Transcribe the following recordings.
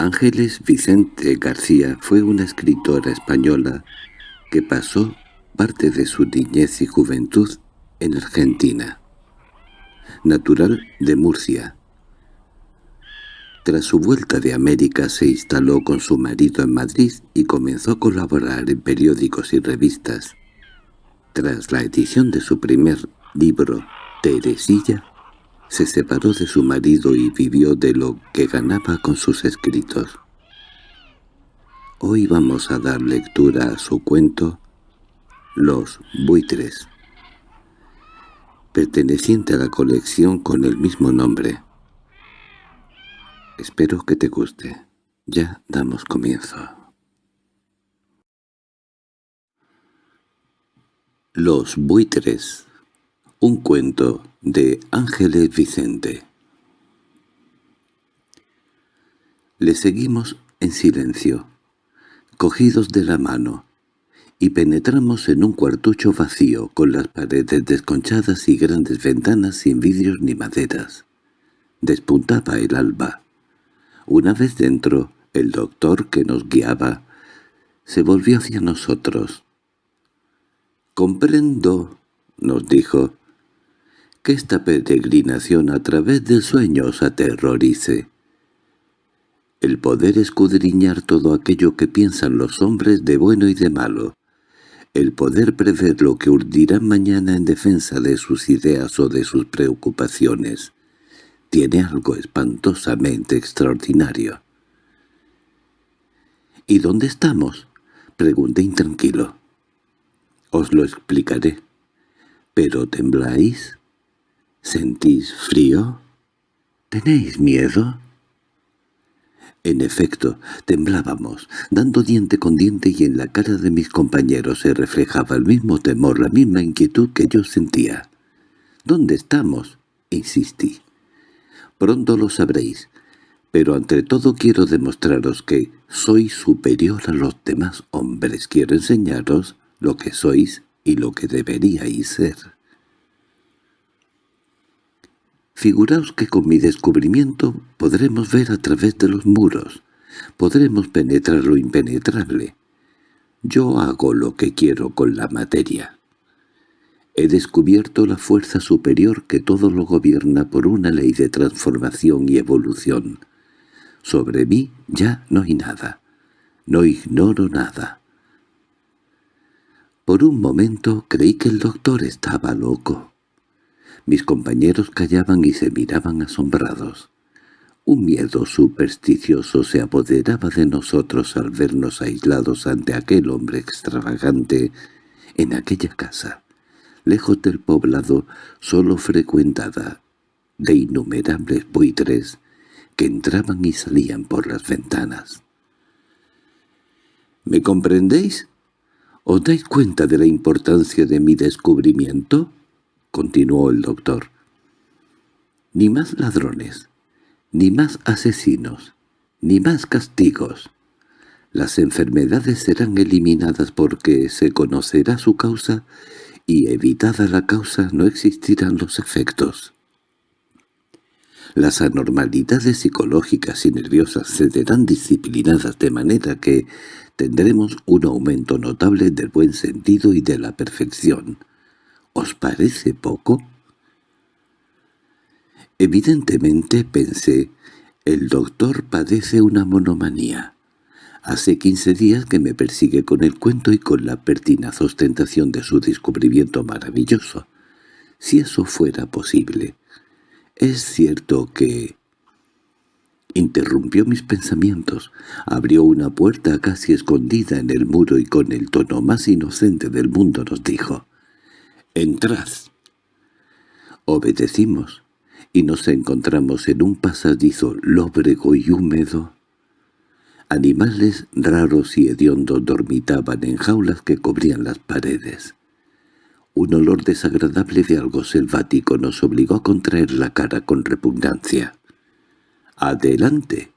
Ángeles Vicente García fue una escritora española que pasó parte de su niñez y juventud en Argentina. Natural de Murcia. Tras su vuelta de América se instaló con su marido en Madrid y comenzó a colaborar en periódicos y revistas. Tras la edición de su primer libro, Teresilla, se separó de su marido y vivió de lo que ganaba con sus escritos. Hoy vamos a dar lectura a su cuento Los buitres, perteneciente a la colección con el mismo nombre. Espero que te guste. Ya damos comienzo. Los buitres un cuento de Ángeles Vicente Le seguimos en silencio, cogidos de la mano, y penetramos en un cuartucho vacío con las paredes desconchadas y grandes ventanas sin vidrios ni maderas. Despuntaba el alba. Una vez dentro, el doctor que nos guiaba se volvió hacia nosotros. «Comprendo», nos dijo, que esta peregrinación a través del sueño os aterrorice. El poder escudriñar todo aquello que piensan los hombres de bueno y de malo, el poder prever lo que urdirán mañana en defensa de sus ideas o de sus preocupaciones, tiene algo espantosamente extraordinario. —¿Y dónde estamos? —pregunté intranquilo. —Os lo explicaré. —¿Pero tembláis? ¿Sentís frío? ¿Tenéis miedo? En efecto, temblábamos, dando diente con diente y en la cara de mis compañeros se reflejaba el mismo temor, la misma inquietud que yo sentía. —¿Dónde estamos? —insistí. —Pronto lo sabréis, pero ante todo quiero demostraros que soy superior a los demás hombres. Quiero enseñaros lo que sois y lo que deberíais ser. Figuraos que con mi descubrimiento podremos ver a través de los muros, podremos penetrar lo impenetrable. Yo hago lo que quiero con la materia. He descubierto la fuerza superior que todo lo gobierna por una ley de transformación y evolución. Sobre mí ya no hay nada. No ignoro nada. Por un momento creí que el doctor estaba loco. Mis compañeros callaban y se miraban asombrados. Un miedo supersticioso se apoderaba de nosotros al vernos aislados ante aquel hombre extravagante en aquella casa, lejos del poblado, solo frecuentada de innumerables buitres que entraban y salían por las ventanas. —¿Me comprendéis? ¿Os dais cuenta de la importancia de mi descubrimiento? —continuó el doctor—. Ni más ladrones, ni más asesinos, ni más castigos. Las enfermedades serán eliminadas porque se conocerá su causa y evitada la causa no existirán los efectos. Las anormalidades psicológicas y nerviosas serán disciplinadas de manera que tendremos un aumento notable del buen sentido y de la perfección. ¿Os parece poco? Evidentemente, pensé, el doctor padece una monomanía. Hace quince días que me persigue con el cuento y con la pertinaz ostentación de su descubrimiento maravilloso. Si eso fuera posible. Es cierto que... Interrumpió mis pensamientos, abrió una puerta casi escondida en el muro y con el tono más inocente del mundo nos dijo «Entrad». Obedecimos, y nos encontramos en un pasadizo lóbrego y húmedo. Animales raros y hediondos dormitaban en jaulas que cubrían las paredes. Un olor desagradable de algo selvático nos obligó a contraer la cara con repugnancia. «¡Adelante!»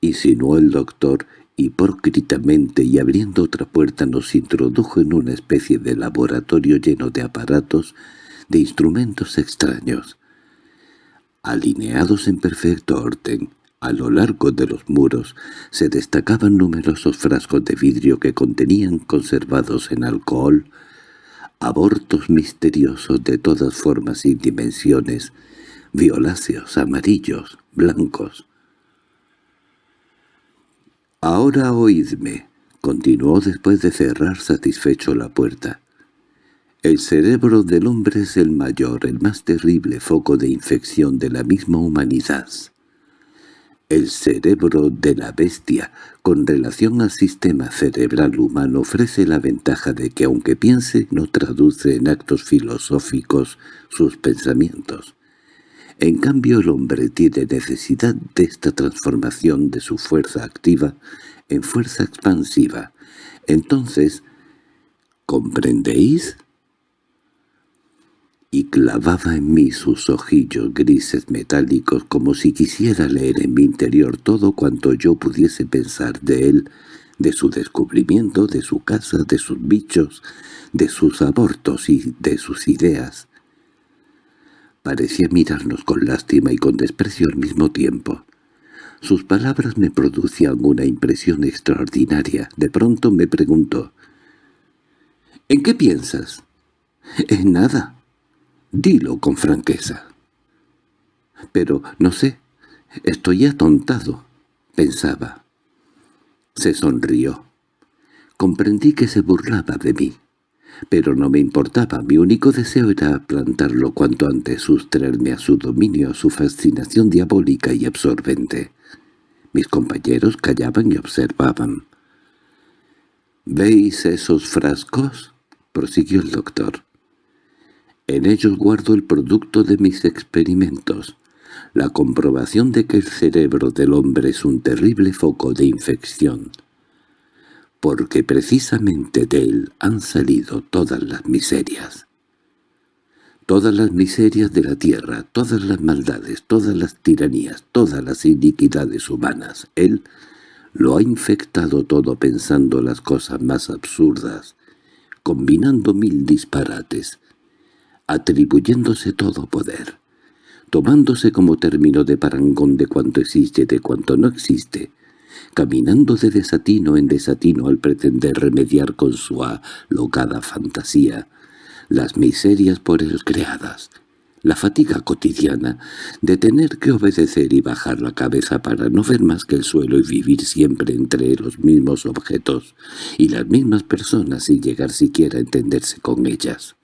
insinuó el doctor hipócritamente y abriendo otra puerta nos introdujo en una especie de laboratorio lleno de aparatos, de instrumentos extraños. Alineados en perfecto orden, A lo largo de los muros se destacaban numerosos frascos de vidrio que contenían conservados en alcohol abortos misteriosos de todas formas y dimensiones, violáceos, amarillos, blancos. «Ahora oídme», continuó después de cerrar satisfecho la puerta. «El cerebro del hombre es el mayor, el más terrible foco de infección de la misma humanidad. El cerebro de la bestia, con relación al sistema cerebral humano, ofrece la ventaja de que aunque piense, no traduce en actos filosóficos sus pensamientos. En cambio el hombre tiene necesidad de esta transformación de su fuerza activa en fuerza expansiva. Entonces, ¿comprendéis? y clavaba en mí sus ojillos grises metálicos como si quisiera leer en mi interior todo cuanto yo pudiese pensar de él, de su descubrimiento, de su casa, de sus bichos, de sus abortos y de sus ideas. Parecía mirarnos con lástima y con desprecio al mismo tiempo. Sus palabras me producían una impresión extraordinaria. De pronto me preguntó, «¿En qué piensas?» «En nada», Dilo con franqueza. Pero, no sé, estoy atontado, pensaba. Se sonrió. Comprendí que se burlaba de mí. Pero no me importaba, mi único deseo era plantarlo cuanto antes, sustraerme a su dominio, a su fascinación diabólica y absorbente. Mis compañeros callaban y observaban. «¿Veis esos frascos?» prosiguió el doctor. En ellos guardo el producto de mis experimentos, la comprobación de que el cerebro del hombre es un terrible foco de infección, porque precisamente de él han salido todas las miserias. Todas las miserias de la tierra, todas las maldades, todas las tiranías, todas las iniquidades humanas. Él lo ha infectado todo pensando las cosas más absurdas, combinando mil disparates, atribuyéndose todo poder, tomándose como término de parangón de cuanto existe de cuanto no existe, caminando de desatino en desatino al pretender remediar con su alocada fantasía las miserias por él creadas, la fatiga cotidiana de tener que obedecer y bajar la cabeza para no ver más que el suelo y vivir siempre entre los mismos objetos y las mismas personas sin llegar siquiera a entenderse con ellas.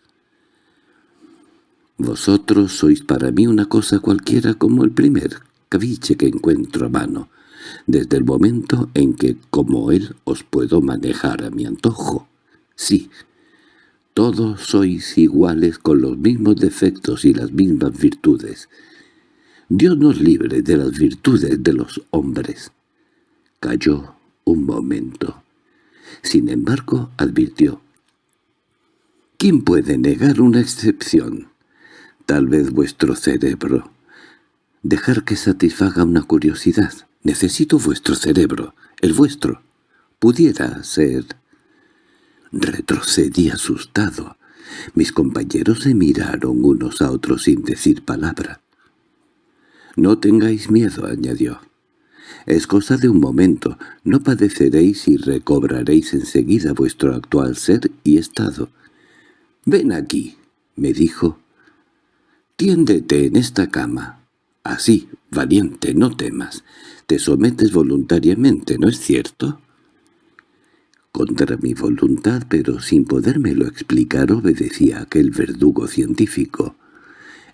Vosotros sois para mí una cosa cualquiera como el primer caviche que encuentro a mano, desde el momento en que, como él, os puedo manejar a mi antojo. Sí, todos sois iguales con los mismos defectos y las mismas virtudes. Dios nos libre de las virtudes de los hombres. Cayó un momento. Sin embargo, advirtió. ¿Quién puede negar una excepción? Tal vez vuestro cerebro. Dejar que satisfaga una curiosidad. Necesito vuestro cerebro, el vuestro. Pudiera ser... Retrocedí asustado. Mis compañeros se miraron unos a otros sin decir palabra. «No tengáis miedo», añadió. «Es cosa de un momento. No padeceréis y recobraréis enseguida vuestro actual ser y estado». «Ven aquí», me dijo, Tiéndete en esta cama. Así, valiente, no temas. Te sometes voluntariamente, ¿no es cierto? Contra mi voluntad, pero sin podérmelo explicar, obedecía aquel verdugo científico.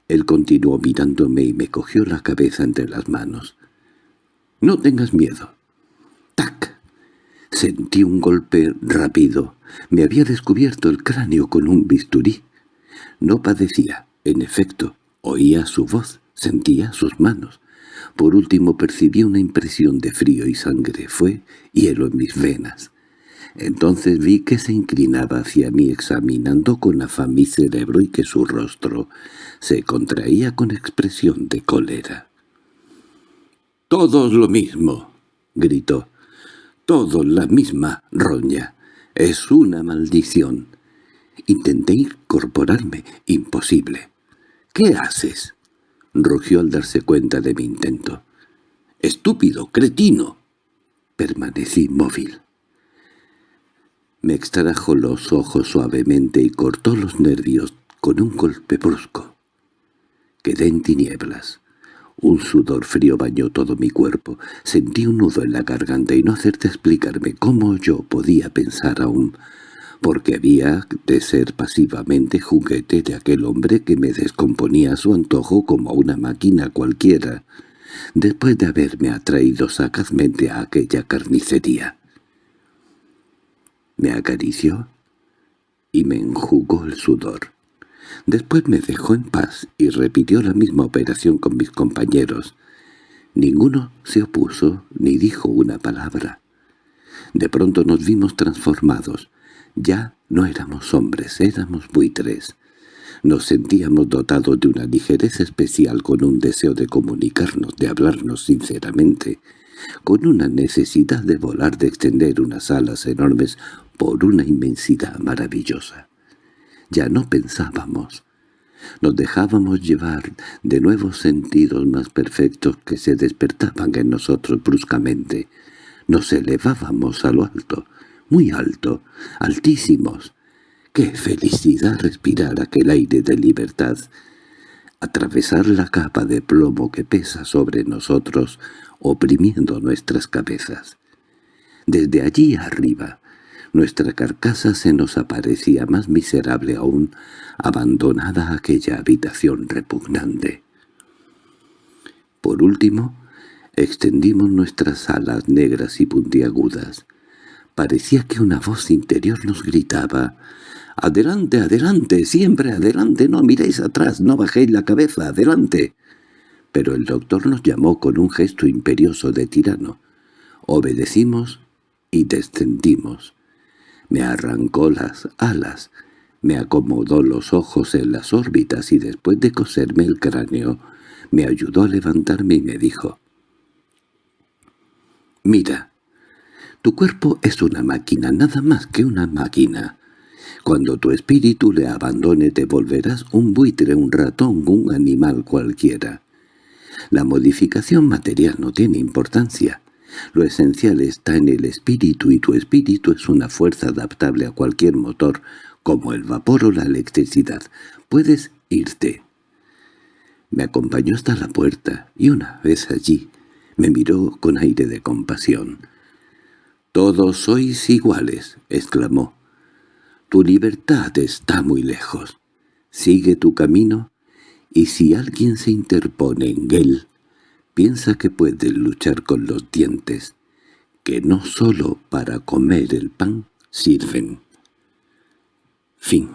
Él continuó mirándome y me cogió la cabeza entre las manos. «No tengas miedo». ¡Tac! Sentí un golpe rápido. Me había descubierto el cráneo con un bisturí. No padecía. En efecto, oía su voz, sentía sus manos. Por último percibí una impresión de frío y sangre. Fue hielo en mis venas. Entonces vi que se inclinaba hacia mí examinando con afán mi cerebro y que su rostro se contraía con expresión de cólera. «¡Todos lo mismo!» gritó. «¡Todos la misma roña! Es una maldición!» Intenté incorporarme. Imposible. —¿Qué haces? —rugió al darse cuenta de mi intento. —¡Estúpido, cretino! Permanecí móvil. Me extrajo los ojos suavemente y cortó los nervios con un golpe brusco. Quedé en tinieblas. Un sudor frío bañó todo mi cuerpo. Sentí un nudo en la garganta y no hacerte explicarme cómo yo podía pensar aún, porque había de ser pasivamente juguete de aquel hombre que me descomponía a su antojo como una máquina cualquiera, después de haberme atraído sagazmente a aquella carnicería. Me acarició y me enjugó el sudor. Después me dejó en paz y repitió la misma operación con mis compañeros. Ninguno se opuso ni dijo una palabra. De pronto nos vimos transformados. Ya no éramos hombres, éramos buitres. Nos sentíamos dotados de una ligereza especial con un deseo de comunicarnos, de hablarnos sinceramente, con una necesidad de volar, de extender unas alas enormes por una inmensidad maravillosa. Ya no pensábamos. Nos dejábamos llevar de nuevos sentidos más perfectos que se despertaban en nosotros bruscamente. Nos elevábamos a lo alto, muy alto, altísimos. ¡Qué felicidad respirar aquel aire de libertad! Atravesar la capa de plomo que pesa sobre nosotros, oprimiendo nuestras cabezas. Desde allí arriba, nuestra carcasa se nos aparecía más miserable aún, abandonada aquella habitación repugnante. Por último, extendimos nuestras alas negras y puntiagudas. Parecía que una voz interior nos gritaba «¡Adelante, adelante, siempre adelante! ¡No miréis atrás, no bajéis la cabeza, adelante!» Pero el doctor nos llamó con un gesto imperioso de tirano. Obedecimos y descendimos. Me arrancó las alas, me acomodó los ojos en las órbitas y después de coserme el cráneo, me ayudó a levantarme y me dijo, «Mira, tu cuerpo es una máquina, nada más que una máquina. Cuando tu espíritu le abandone te volverás un buitre, un ratón, un animal cualquiera. La modificación material no tiene importancia. Lo esencial está en el espíritu y tu espíritu es una fuerza adaptable a cualquier motor, como el vapor o la electricidad. Puedes irte. Me acompañó hasta la puerta y una vez allí me miró con aire de compasión. «Todos sois iguales», exclamó. «Tu libertad está muy lejos. Sigue tu camino, y si alguien se interpone en él, piensa que puede luchar con los dientes, que no sólo para comer el pan sirven. Fin